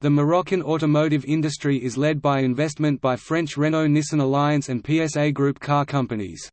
The Moroccan automotive industry is led by investment by French Renault-Nissan Alliance and PSA Group car companies.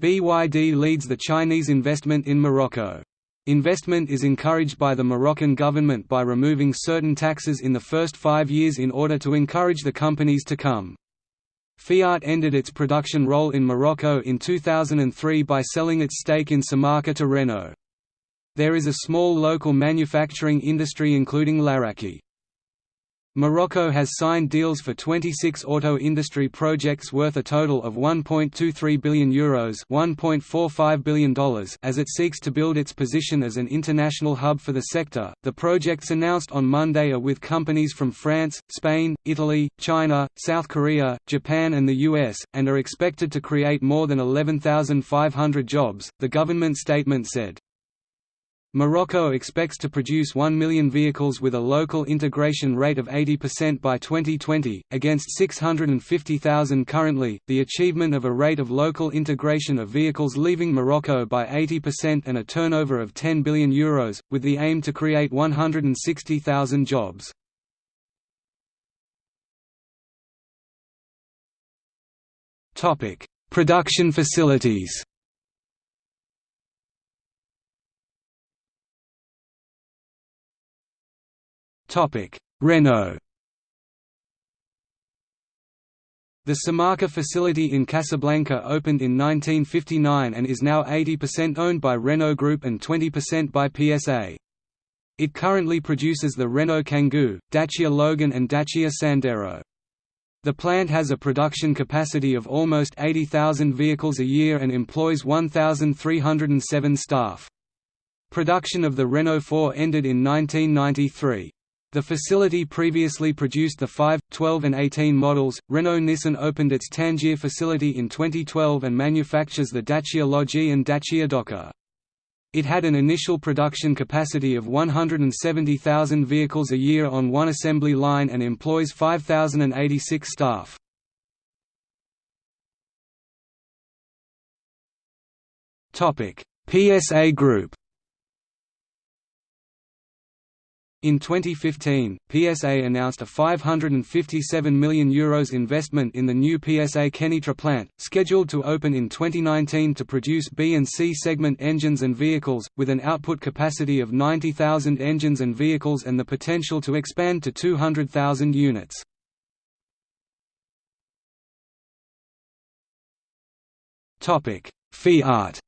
BYD leads the Chinese investment in Morocco. Investment is encouraged by the Moroccan government by removing certain taxes in the first five years in order to encourage the companies to come. Fiat ended its production role in Morocco in 2003 by selling its stake in Somaca to Renault. There is a small local manufacturing industry including Laraki. Morocco has signed deals for 26 auto industry projects worth a total of €1.23 billion, Euros $1.45 billion as it seeks to build its position as an international hub for the sector. The projects announced on Monday are with companies from France, Spain, Italy, China, South Korea, Japan, and the US, and are expected to create more than 11,500 jobs, the government statement said. Morocco expects to produce 1 million vehicles with a local integration rate of 80% by 2020, against 650,000 currently. The achievement of a rate of local integration of vehicles leaving Morocco by 80% and a turnover of 10 billion euros, with the aim to create 160,000 jobs. Production facilities. Renault The Somaca facility in Casablanca opened in 1959 and is now 80% owned by Renault Group and 20% by PSA. It currently produces the Renault Kangoo, Dacia Logan and Dacia Sandero. The plant has a production capacity of almost 80,000 vehicles a year and employs 1,307 staff. Production of the Renault 4 ended in 1993. The facility previously produced the 5, 12 and 18 models. Renault Nissan opened its Tangier facility in 2012 and manufactures the Dacia Lodgy and Dacia Docker. It had an initial production capacity of 170,000 vehicles a year on one assembly line and employs 5,086 staff. PSA Group In 2015, PSA announced a €557 million Euros investment in the new PSA Kenitra plant, scheduled to open in 2019 to produce B and C segment engines and vehicles, with an output capacity of 90,000 engines and vehicles and the potential to expand to 200,000 units. Fiat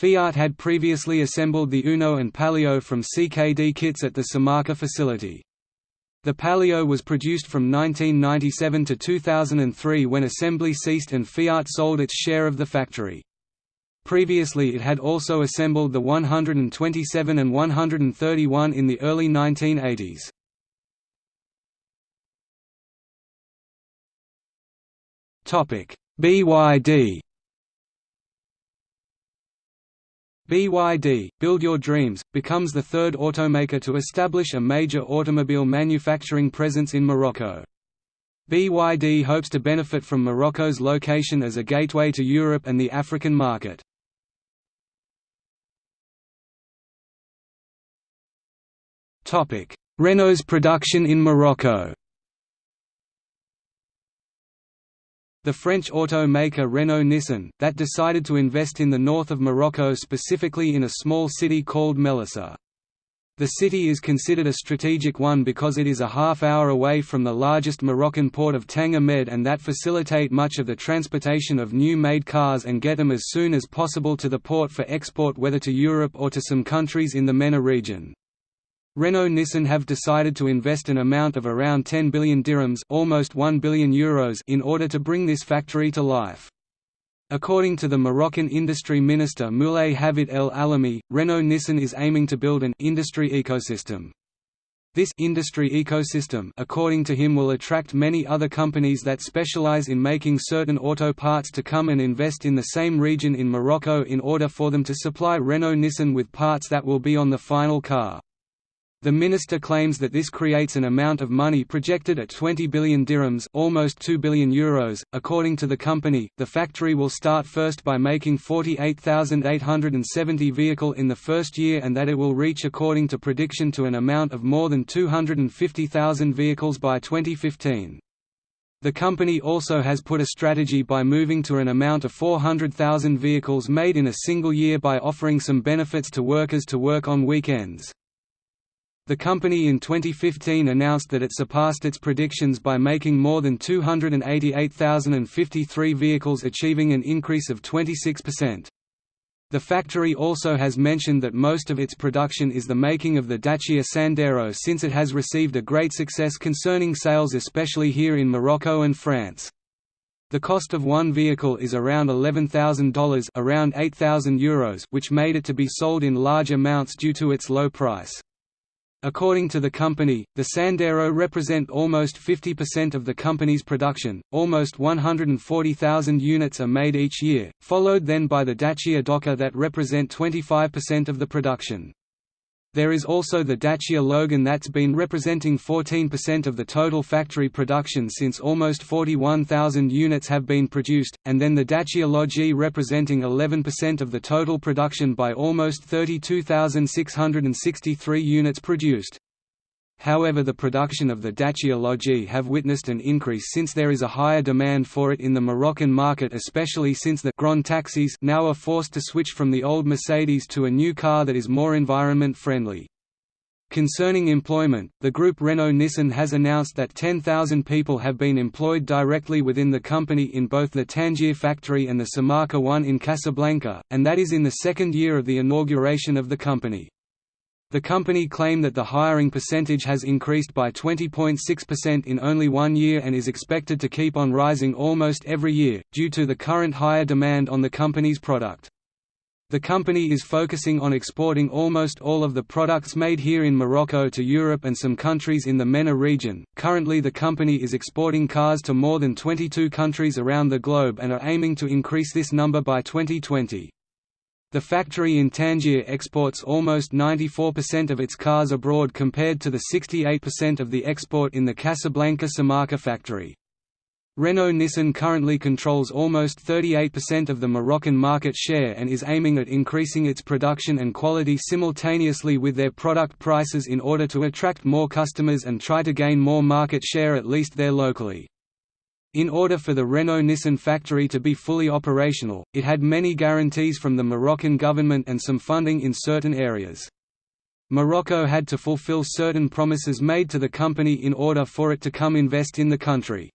Fiat had previously assembled the Uno and Palio from CKD kits at the Somaca facility. The Palio was produced from 1997 to 2003 when assembly ceased and Fiat sold its share of the factory. Previously it had also assembled the 127 and 131 in the early 1980s. BYD BYD, Build Your Dreams, becomes the third automaker to establish a major automobile manufacturing presence in Morocco. BYD hopes to benefit from Morocco's location as a gateway to Europe and the African market. Renault's production in Morocco The French automaker Renault-Nissan, that decided to invest in the north of Morocco specifically in a small city called Melloussa. The city is considered a strategic one because it is a half hour away from the largest Moroccan port of Tanger Med and that facilitate much of the transportation of new-made cars and get them as soon as possible to the port for export whether to Europe or to some countries in the MENA region. Renault-Nissan have decided to invest an amount of around 10 billion dirhams almost 1 billion euros in order to bring this factory to life. According to the Moroccan industry minister Moulay Hafid El Alami, Renault-Nissan is aiming to build an industry ecosystem. This industry ecosystem according to him will attract many other companies that specialize in making certain auto parts to come and invest in the same region in Morocco in order for them to supply Renault-Nissan with parts that will be on the final car. The minister claims that this creates an amount of money projected at 20 billion dirhams, almost 2 billion euros. According to the company, the factory will start first by making 48,870 vehicle in the first year and that it will reach according to prediction to an amount of more than 250,000 vehicles by 2015. The company also has put a strategy by moving to an amount of 400,000 vehicles made in a single year by offering some benefits to workers to work on weekends. The company in 2015 announced that it surpassed its predictions by making more than 288,053 vehicles achieving an increase of 26%. The factory also has mentioned that most of its production is the making of the Dacia Sandero since it has received a great success concerning sales especially here in Morocco and France. The cost of one vehicle is around $11,000 around €8,000 which made it to be sold in large amounts due to its low price. According to the company, the Sandero represent almost 50% of the company's production, almost 140,000 units are made each year, followed then by the Dacia Docker that represent 25% of the production. There is also the Dacia Logan that's been representing 14% of the total factory production since almost 41,000 units have been produced, and then the Dacia Lodgy representing 11% of the total production by almost 32,663 units produced. However the production of the Dacia Lodgy have witnessed an increase since there is a higher demand for it in the Moroccan market especially since the Grand taxis now are forced to switch from the old Mercedes to a new car that is more environment friendly. Concerning employment, the group Renault Nissan has announced that 10,000 people have been employed directly within the company in both the Tangier factory and the Somaca one in Casablanca, and that is in the second year of the inauguration of the company. The company claimed that the hiring percentage has increased by 20.6% in only one year and is expected to keep on rising almost every year, due to the current higher demand on the company's product. The company is focusing on exporting almost all of the products made here in Morocco to Europe and some countries in the MENA region. Currently, the company is exporting cars to more than 22 countries around the globe and are aiming to increase this number by 2020. The factory in Tangier exports almost 94% of its cars abroad compared to the 68% of the export in the Casablanca Somaca factory. Renault Nissan currently controls almost 38% of the Moroccan market share and is aiming at increasing its production and quality simultaneously with their product prices in order to attract more customers and try to gain more market share at least there locally. In order for the Renault-Nissan factory to be fully operational, it had many guarantees from the Moroccan government and some funding in certain areas. Morocco had to fulfill certain promises made to the company in order for it to come invest in the country.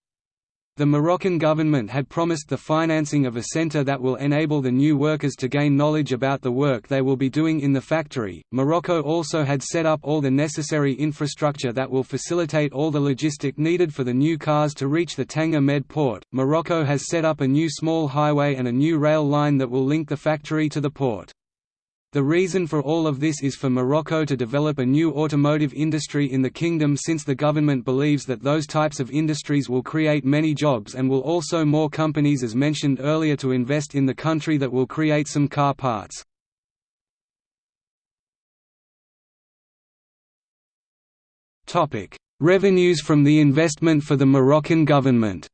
The Moroccan government had promised the financing of a center that will enable the new workers to gain knowledge about the work they will be doing in the factory. Morocco also had set up all the necessary infrastructure that will facilitate all the logistic needed for the new cars to reach the Tanger Med port. Morocco has set up a new small highway and a new rail line that will link the factory to the port. The reason for all of this is for Morocco to develop a new automotive industry in the kingdom since the government believes that those types of industries will create many jobs and will also more companies as mentioned earlier to invest in the country that will create some car parts. Revenues from the investment for the Moroccan government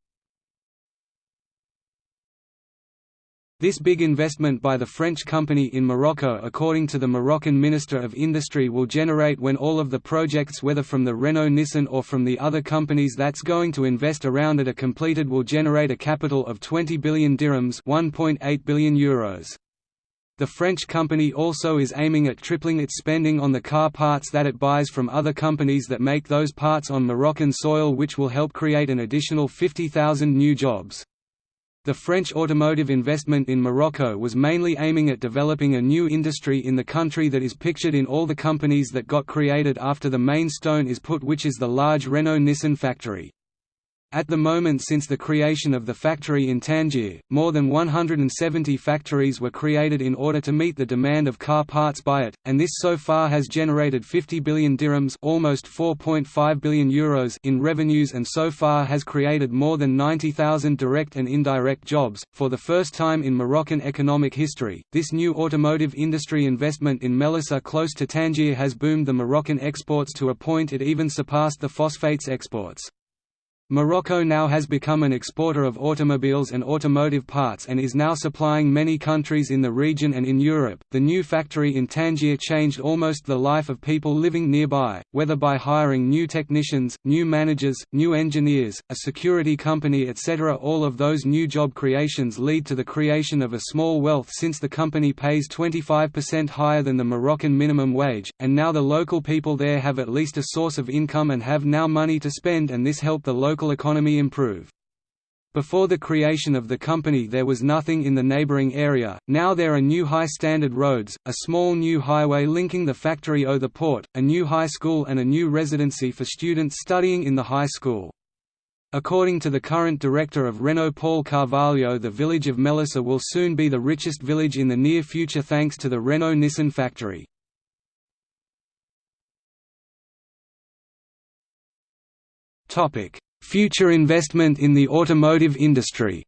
This big investment by the French company in Morocco according to the Moroccan Minister of Industry will generate when all of the projects whether from the Renault-Nissan or from the other companies that's going to invest around it are completed will generate a capital of 20 billion dirhams 1.8 billion euros. The French company also is aiming at tripling its spending on the car parts that it buys from other companies that make those parts on Moroccan soil which will help create an additional 50,000 new jobs. The French automotive investment in Morocco was mainly aiming at developing a new industry in the country that is pictured in all the companies that got created after the main stone is put which is the large Renault-Nissan factory. At the moment since the creation of the factory in Tangier, more than 170 factories were created in order to meet the demand of car parts by it, and this so far has generated 50 billion dirhams almost 4.5 billion euros in revenues and so far has created more than 90,000 direct and indirect jobs. For the first time in Moroccan economic history, this new automotive industry investment in Melloussa close to Tangier has boomed the Moroccan exports to a point it even surpassed the phosphates exports. Morocco now has become an exporter of automobiles and automotive parts and is now supplying many countries in the region and in Europe. The new factory in Tangier changed almost the life of people living nearby, whether by hiring new technicians, new managers, new engineers, a security company, etc. All of those new job creations lead to the creation of a small wealth since the company pays 25% higher than the Moroccan minimum wage, and now the local people there have at least a source of income and have now money to spend, and this helped the local local economy improve. Before the creation of the company there was nothing in the neighboring area, now there are new high-standard roads, a small new highway linking the factory o the port, a new high school and a new residency for students studying in the high school. According to the current director of Renault Paul Carvalho the village of Melloussa will soon be the richest village in the near future thanks to the Renault-Nissan factory. Future investment in the automotive industry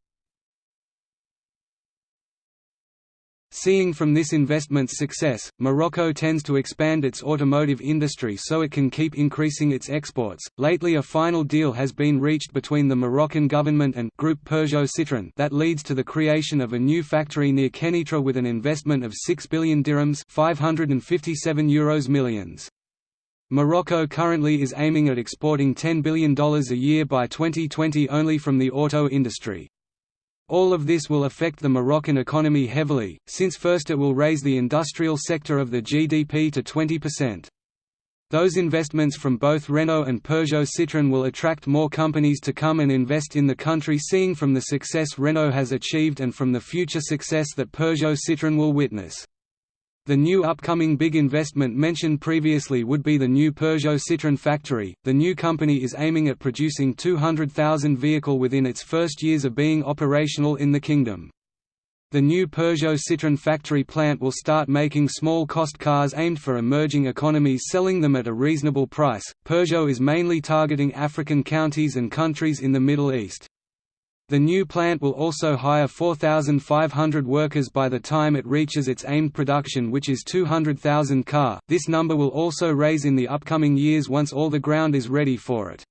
Seeing from this investment's success, Morocco tends to expand its automotive industry so it can keep increasing its exports. Lately, a final deal has been reached between the Moroccan government and Group Peugeot Citroën that leads to the creation of a new factory near Kenitra with an investment of 6 billion dirhams, 557 euros millions. Morocco currently is aiming at exporting $10 billion a year by 2020 only from the auto industry. All of this will affect the Moroccan economy heavily, since first it will raise the industrial sector of the GDP to 20%. Those investments from both Renault and Peugeot Citroën will attract more companies to come and invest in the country seeing from the success Renault has achieved and from the future success that Peugeot Citroën will witness. The new upcoming big investment mentioned previously would be the new Peugeot Citroën factory. The new company is aiming at producing 200,000 vehicle within its first years of being operational in the kingdom. The new Peugeot Citroën factory plant will start making small cost cars aimed for emerging economies selling them at a reasonable price. Peugeot is mainly targeting African counties and countries in the Middle East. The new plant will also hire 4,500 workers by the time it reaches its aimed production which is 200,000 car. This number will also raise in the upcoming years once all the ground is ready for it.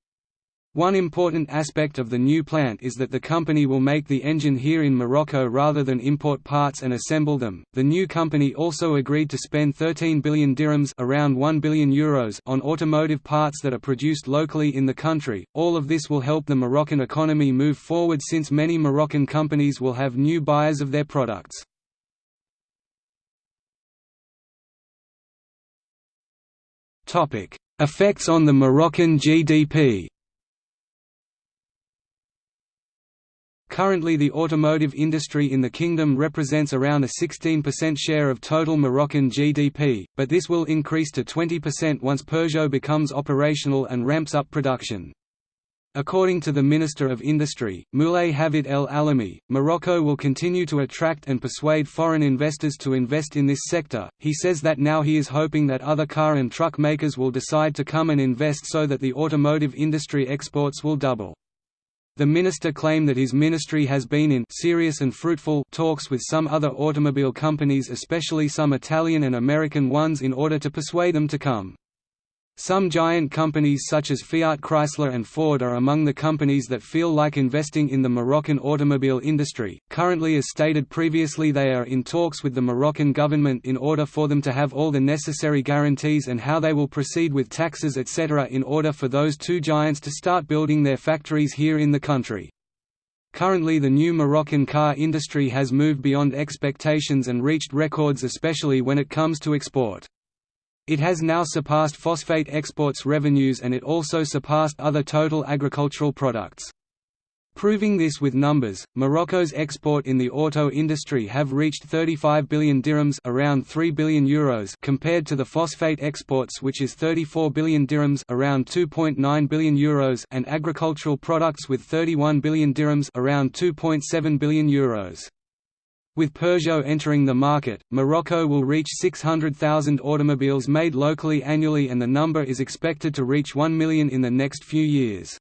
One important aspect of the new plant is that the company will make the engine here in Morocco rather than import parts and assemble them. The new company also agreed to spend 13 billion dirhams, around 1 billion euros, on automotive parts that are produced locally in the country. All of this will help the Moroccan economy move forward since many Moroccan companies will have new buyers of their products. Topic: Effects on the Moroccan GDP. Currently the automotive industry in the kingdom represents around a 16% share of total Moroccan GDP, but this will increase to 20% once Peugeot becomes operational and ramps up production. According to the Minister of Industry, Moulay Hafid El Alami, Morocco will continue to attract and persuade foreign investors to invest in this sector. He says that now he is hoping that other car and truck makers will decide to come and invest so that the automotive industry exports will double. The minister claimed that his ministry has been in serious and fruitful talks with some other automobile companies especially some Italian and American ones in order to persuade them to come. Some giant companies such as Fiat Chrysler and Ford are among the companies that feel like investing in the Moroccan automobile industry. Currently, as stated previously, they are in talks with the Moroccan government in order for them to have all the necessary guarantees and how they will proceed with taxes etc. in order for those two giants to start building their factories here in the country. Currently the new Moroccan car industry has moved beyond expectations and reached records especially when it comes to export. It has now surpassed phosphate exports revenues and it also surpassed other total agricultural products. Proving this with numbers, Morocco's export in the auto industry have reached 35 billion dirhams around 3 billion euros compared to the phosphate exports which is 34 billion dirhams around 2.9 billion euros and agricultural products with 31 billion dirhams around 2.7 billion euros. With Peugeot entering the market, Morocco will reach 600,000 automobiles made locally annually and the number is expected to reach 1 million in the next few years.